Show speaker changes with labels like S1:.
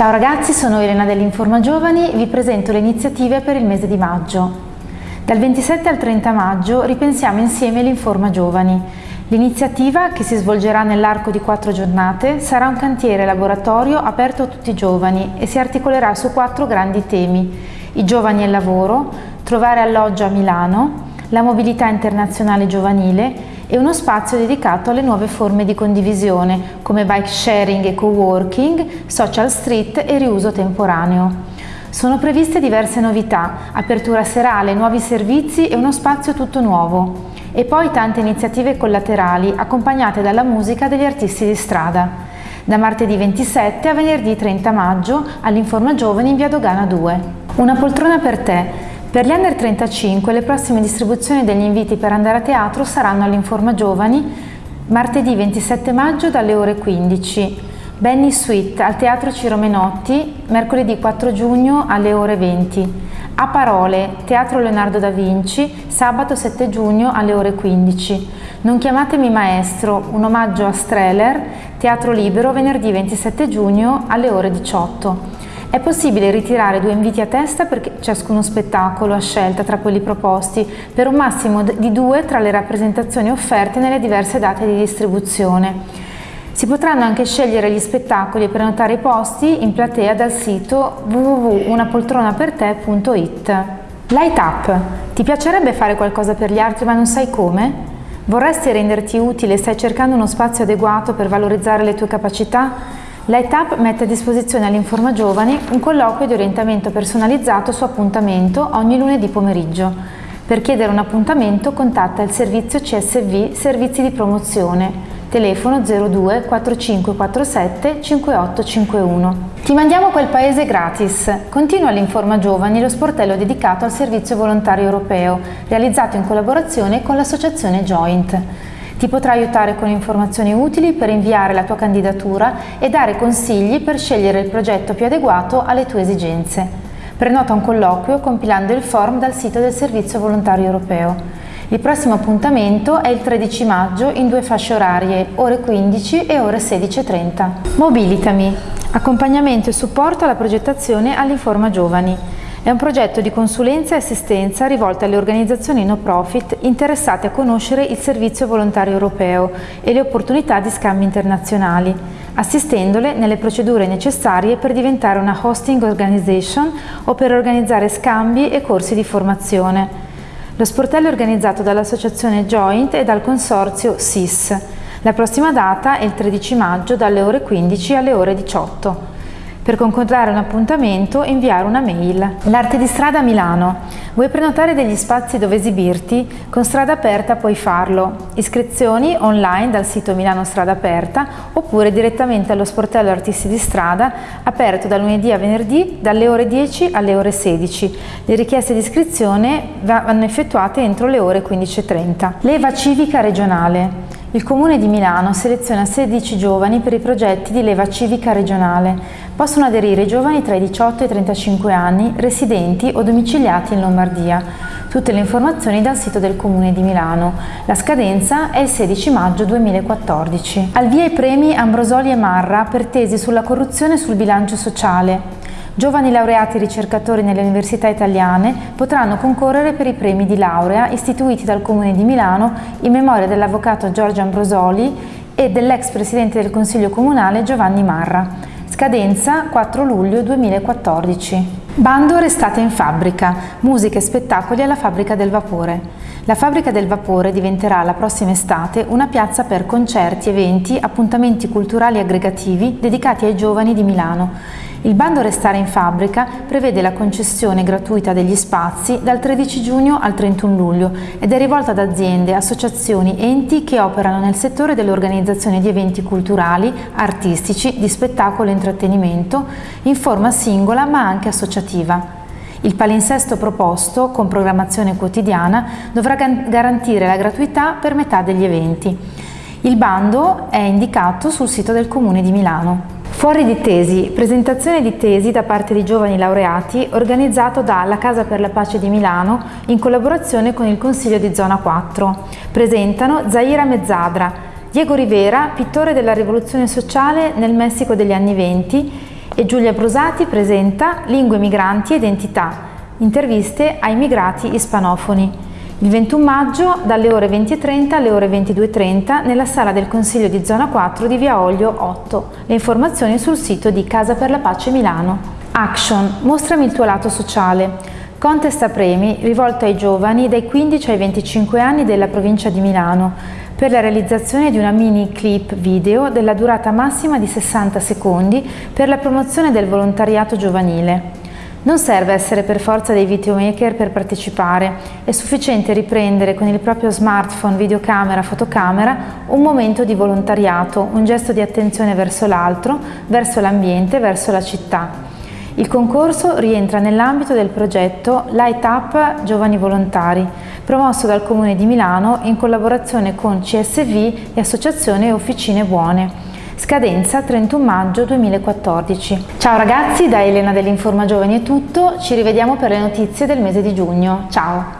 S1: Ciao ragazzi, sono Elena dell'Informa Giovani, vi presento le iniziative per il mese di maggio. Dal 27 al 30 maggio ripensiamo insieme l'Informa Giovani. L'iniziativa, che si svolgerà nell'arco di quattro giornate, sarà un cantiere laboratorio aperto a tutti i giovani e si articolerà su quattro grandi temi. I giovani e il lavoro, trovare alloggio a Milano, la mobilità internazionale giovanile e uno spazio dedicato alle nuove forme di condivisione come bike sharing e co-working, social street e riuso temporaneo. Sono previste diverse novità, apertura serale, nuovi servizi e uno spazio tutto nuovo. E poi tante iniziative collaterali accompagnate dalla musica degli artisti di strada. Da martedì 27 a venerdì 30 maggio all'Informa Giovani in via Dogana 2. Una poltrona per te, per gli under 35 le prossime distribuzioni degli inviti per andare a teatro saranno all'Informa Giovani martedì 27 maggio dalle ore 15, Benny Suite al Teatro Ciro Menotti mercoledì 4 giugno alle ore 20, A Parole, Teatro Leonardo da Vinci, sabato 7 giugno alle ore 15, Non chiamatemi maestro, un omaggio a Streller, Teatro Libero venerdì 27 giugno alle ore 18. È possibile ritirare due inviti a testa per ciascuno spettacolo a scelta tra quelli proposti, per un massimo di due tra le rappresentazioni offerte nelle diverse date di distribuzione. Si potranno anche scegliere gli spettacoli e prenotare i posti in platea dal sito www.unapoltronaperte.it. Light Up. Ti piacerebbe fare qualcosa per gli altri ma non sai come? Vorresti renderti utile e stai cercando uno spazio adeguato per valorizzare le tue capacità? Light mette a disposizione all'Informa Giovani un colloquio di orientamento personalizzato su appuntamento ogni lunedì pomeriggio. Per chiedere un appuntamento contatta il servizio CSV Servizi di Promozione, telefono 02 4547 5851. Ti mandiamo quel paese gratis. Continua l'Informa Giovani lo sportello dedicato al servizio volontario europeo, realizzato in collaborazione con l'associazione Joint. Ti potrà aiutare con informazioni utili per inviare la tua candidatura e dare consigli per scegliere il progetto più adeguato alle tue esigenze. Prenota un colloquio compilando il form dal sito del Servizio Volontario Europeo. Il prossimo appuntamento è il 13 maggio in due fasce orarie, ore 15 e ore 16.30. Mobilitami, accompagnamento e supporto alla progettazione all'Informa Giovani. È un progetto di consulenza e assistenza rivolto alle organizzazioni no profit interessate a conoscere il servizio volontario europeo e le opportunità di scambi internazionali, assistendole nelle procedure necessarie per diventare una hosting organization o per organizzare scambi e corsi di formazione. Lo sportello è organizzato dall'associazione Joint e dal consorzio SIS. La prossima data è il 13 maggio dalle ore 15 alle ore 18. Per concordare un appuntamento inviare una mail. L'arte di strada Milano. Vuoi prenotare degli spazi dove esibirti? Con Strada Aperta puoi farlo. Iscrizioni online dal sito Milano Strada Aperta oppure direttamente allo sportello Artisti di Strada aperto da lunedì a venerdì dalle ore 10 alle ore 16. Le richieste di iscrizione vanno effettuate entro le ore 15.30. Leva civica regionale. Il Comune di Milano seleziona 16 giovani per i progetti di leva civica regionale. Possono aderire i giovani tra i 18 e i 35 anni, residenti o domiciliati in Lombardia. Tutte le informazioni dal sito del Comune di Milano. La scadenza è il 16 maggio 2014. Al via i premi Ambrosoli e Marra per tesi sulla corruzione sul bilancio sociale. Giovani laureati ricercatori nelle università italiane potranno concorrere per i premi di laurea istituiti dal Comune di Milano in memoria dell'avvocato Giorgio Ambrosoli e dell'ex presidente del Consiglio Comunale Giovanni Marra. Scadenza 4 luglio 2014. Bando Restate in fabbrica, musica e spettacoli alla Fabbrica del Vapore. La Fabbrica del Vapore diventerà la prossima estate una piazza per concerti, eventi, appuntamenti culturali aggregativi dedicati ai giovani di Milano. Il bando Restare in fabbrica prevede la concessione gratuita degli spazi dal 13 giugno al 31 luglio ed è rivolta ad aziende, associazioni, enti che operano nel settore dell'organizzazione di eventi culturali, artistici, di spettacolo e intrattenimento, in forma singola ma anche associativa. Il palinsesto proposto, con programmazione quotidiana, dovrà garantire la gratuità per metà degli eventi. Il bando è indicato sul sito del Comune di Milano. Fuori di tesi, presentazione di tesi da parte di giovani laureati organizzato da La Casa per la Pace di Milano in collaborazione con il Consiglio di Zona 4. Presentano Zaira Mezzadra, Diego Rivera, pittore della rivoluzione sociale nel Messico degli anni 20 E Giulia Brusati presenta Lingue migranti e identità, interviste ai migrati ispanofoni. Il 21 maggio dalle ore 20.30 alle ore 22.30 nella sala del Consiglio di Zona 4 di Via Olio 8. Le informazioni sul sito di Casa per la Pace Milano. Action, mostrami il tuo lato sociale. Contest a premi rivolto ai giovani dai 15 ai 25 anni della provincia di Milano per la realizzazione di una mini clip video della durata massima di 60 secondi per la promozione del volontariato giovanile. Non serve essere per forza dei videomaker per partecipare, è sufficiente riprendere con il proprio smartphone, videocamera, fotocamera un momento di volontariato, un gesto di attenzione verso l'altro, verso l'ambiente, verso la città. Il concorso rientra nell'ambito del progetto Light Up Giovani Volontari, promosso dal Comune di Milano in collaborazione con CSV e Associazione Officine Buone. Scadenza 31 maggio 2014. Ciao ragazzi, da Elena dell'Informa Giovani è tutto, ci rivediamo per le notizie del mese di giugno. Ciao!